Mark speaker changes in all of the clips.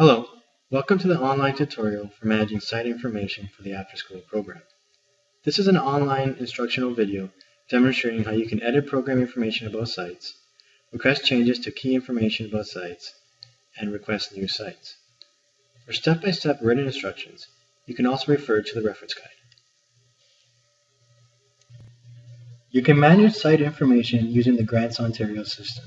Speaker 1: Hello, welcome to the online tutorial for managing site information for the after-school program. This is an online instructional video demonstrating how you can edit program information about sites, request changes to key information about sites, and request new sites. For step-by-step written instructions, you can also refer to the reference guide. You can manage site information using the Grants Ontario system.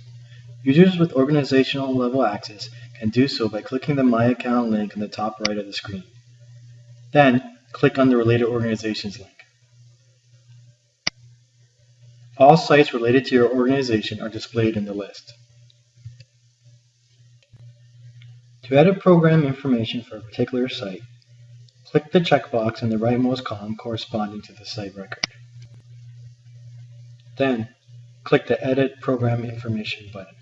Speaker 1: Users with organizational level access can do so by clicking the My Account link in the top right of the screen. Then, click on the Related Organizations link. All sites related to your organization are displayed in the list. To edit program information for a particular site, click the checkbox in the rightmost column corresponding to the site record. Then, click the Edit Program Information button.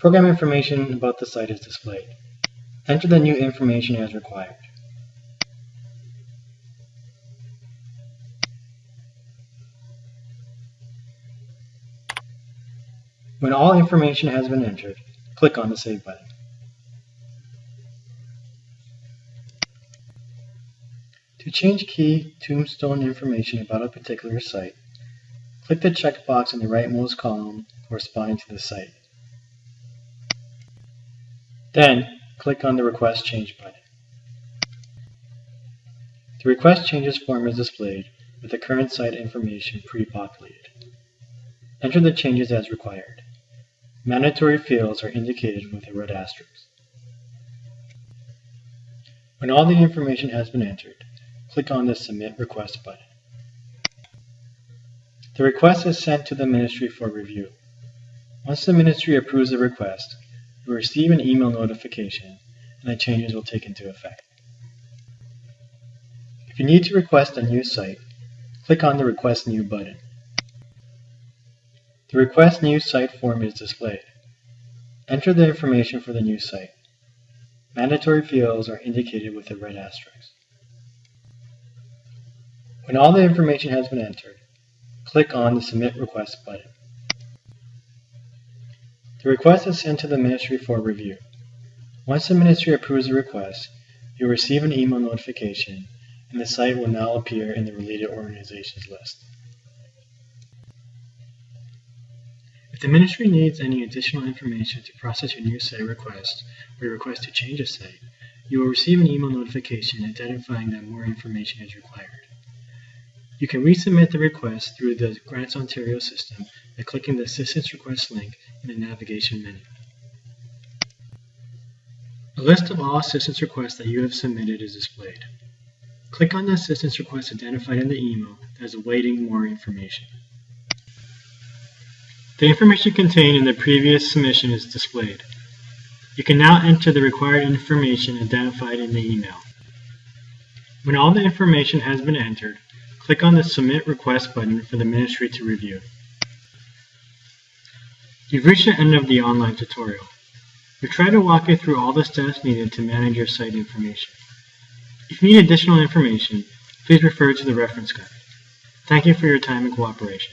Speaker 1: Program information about the site is displayed. Enter the new information as required. When all information has been entered, click on the Save button. To change key tombstone information about a particular site, click the checkbox in the rightmost column corresponding to the site. Then, click on the Request Change button. The Request Changes form is displayed with the current site information pre-populated. Enter the changes as required. Mandatory fields are indicated with a red asterisk. When all the information has been entered, click on the Submit Request button. The request is sent to the Ministry for review. Once the Ministry approves the request, you will receive an email notification and the changes will take into effect. If you need to request a new site, click on the Request New button. The Request New Site form is displayed. Enter the information for the new site. Mandatory fields are indicated with a red asterisk. When all the information has been entered, click on the Submit Request button. The request is sent to the Ministry for review. Once the Ministry approves the request, you'll receive an email notification and the site will now appear in the related organizations list. If the Ministry needs any additional information to process your new site request or your request to change a site, you will receive an email notification identifying that more information is required. You can resubmit the request through the Grants Ontario system by clicking the Assistance Request link in the navigation menu. A list of all assistance requests that you have submitted is displayed. Click on the assistance request identified in the email that is awaiting more information. The information contained in the previous submission is displayed. You can now enter the required information identified in the email. When all the information has been entered, Click on the Submit Request button for the Ministry to review. You've reached the end of the online tutorial. We've tried to walk you through all the steps needed to manage your site information. If you need additional information, please refer to the reference guide. Thank you for your time and cooperation.